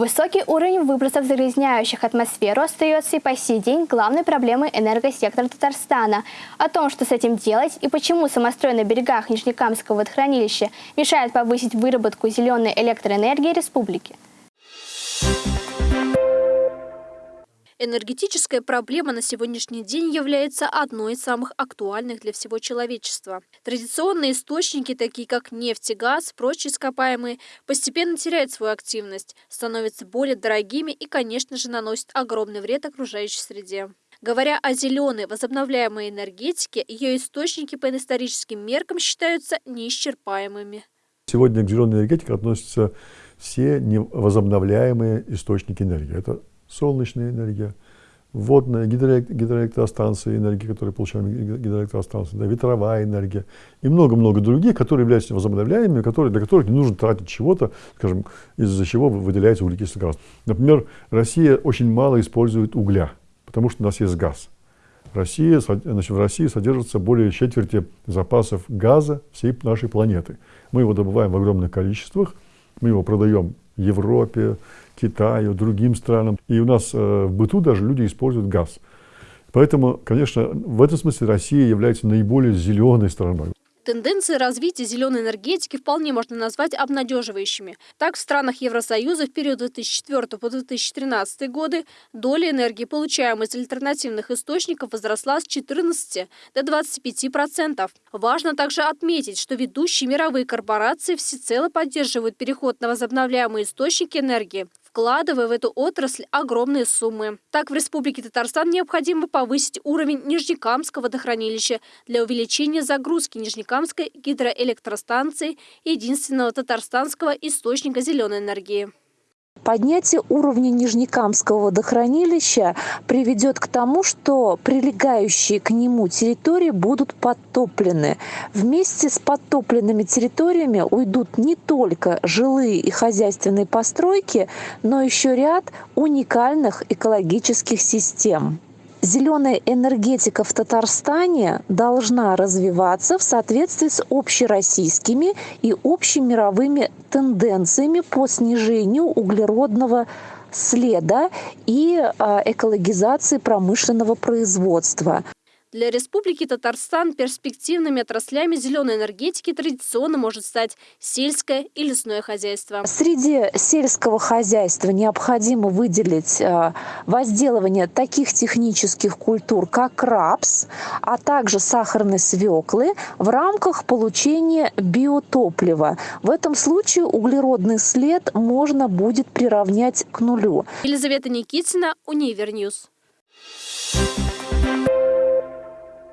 Высокий уровень выбросов загрязняющих атмосферу остается и по сей день главной проблемой энергосектора Татарстана. О том, что с этим делать и почему самострой на берегах Нижнекамского водохранилища мешает повысить выработку зеленой электроэнергии республики. Энергетическая проблема на сегодняшний день является одной из самых актуальных для всего человечества. Традиционные источники, такие как нефть и газ, прочие ископаемые, постепенно теряют свою активность, становятся более дорогими и, конечно же, наносят огромный вред окружающей среде. Говоря о зеленой возобновляемой энергетике, ее источники по историческим меркам считаются неисчерпаемыми. Сегодня к зеленой энергетике относятся все невозобновляемые источники энергии. Это солнечная энергия, водная, гидроэлектростанции, энергии, которые получаем гидроэлектростанции, да, ветровая энергия и много-много других, которые являются возобновляемыми, которые, для которых не нужно тратить чего-то, скажем, из-за чего выделяется углекислый газ. Например, Россия очень мало использует угля, потому что у нас есть газ. Россия, значит, в России содержится более четверти запасов газа всей нашей планеты. Мы его добываем в огромных количествах, мы его продаем Европе, Китаю, другим странам. И у нас э, в быту даже люди используют газ. Поэтому, конечно, в этом смысле Россия является наиболее зеленой страной. Тенденции развития зеленой энергетики вполне можно назвать обнадеживающими. Так, в странах Евросоюза в период 2004 по 2013 годы доля энергии, получаемой из альтернативных источников, возросла с 14 до 25%. Важно также отметить, что ведущие мировые корпорации всецело поддерживают переход на возобновляемые источники энергии вкладывая в эту отрасль огромные суммы. Так, в Республике Татарстан необходимо повысить уровень Нижнекамского водохранилища для увеличения загрузки Нижнекамской гидроэлектростанции, единственного татарстанского источника зеленой энергии. Поднятие уровня Нижнекамского водохранилища приведет к тому, что прилегающие к нему территории будут подтоплены. Вместе с подтопленными территориями уйдут не только жилые и хозяйственные постройки, но еще ряд уникальных экологических систем зеленая энергетика в Татарстане должна развиваться в соответствии с общероссийскими и общемировыми тенденциями по снижению углеродного следа и а, экологизации промышленного производства. Для Республики Татарстан перспективными отраслями зеленой энергетики традиционно может стать сельское и лесное хозяйство. Среди сельского хозяйства необходимо выделить э, возделывание таких технических культур, как рапс, а также сахарной свеклы в рамках получения биотоплива. В этом случае углеродный след можно будет приравнять к нулю. Елизавета Никитина, Универ News.